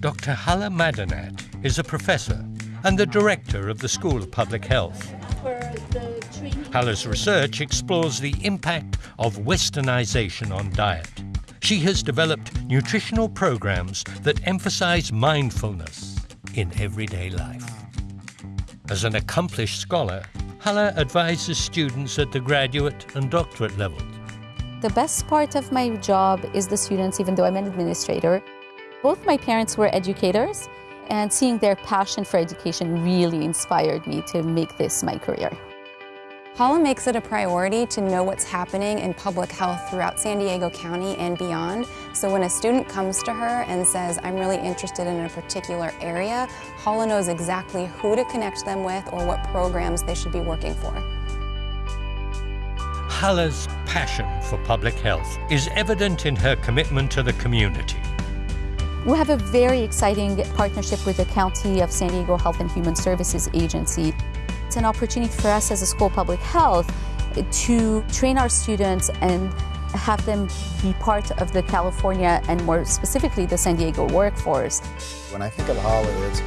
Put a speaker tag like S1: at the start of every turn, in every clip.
S1: Dr. Hala Madanat is a professor and the director of the School of Public Health. Hala's research explores the impact of westernization on diet. She has developed nutritional programs that emphasize mindfulness in everyday life. As an accomplished scholar, Hala advises students at the graduate and doctorate levels.
S2: The best part of my job is the students, even though I'm an administrator. Both my parents were educators, and seeing their passion for education really inspired me to make this my career.
S3: Hala makes it a priority to know what's happening in public health throughout San Diego County and beyond. So when a student comes to her and says, I'm really interested in a particular area, Hala knows exactly who to connect them with or what programs they should be working for.
S1: Hala's passion for public health is evident in her commitment to the community.
S2: We have a very exciting partnership with the County of San Diego Health and Human Services Agency. It's an opportunity for us as a school public health to train our students and have them be part of the California and more specifically the San Diego workforce.
S4: When I think of Hala, it's,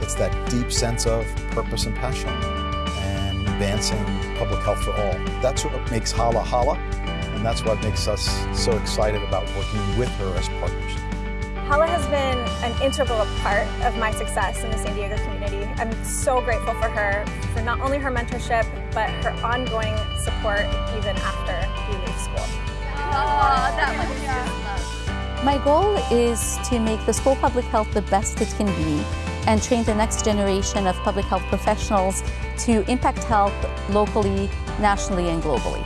S4: it's that deep sense of purpose and passion and advancing public health for all. That's what makes Hala Hala, and that's what makes us so excited about working with her as partners.
S5: Hala has been an integral part of my success in the San Diego community. I'm so grateful for her, for not only her mentorship, but her ongoing support even after we leave school.
S2: Oh, that was yeah. my goal is to make the school public health the best it can be and train the next generation of public health professionals to impact health locally, nationally, and globally.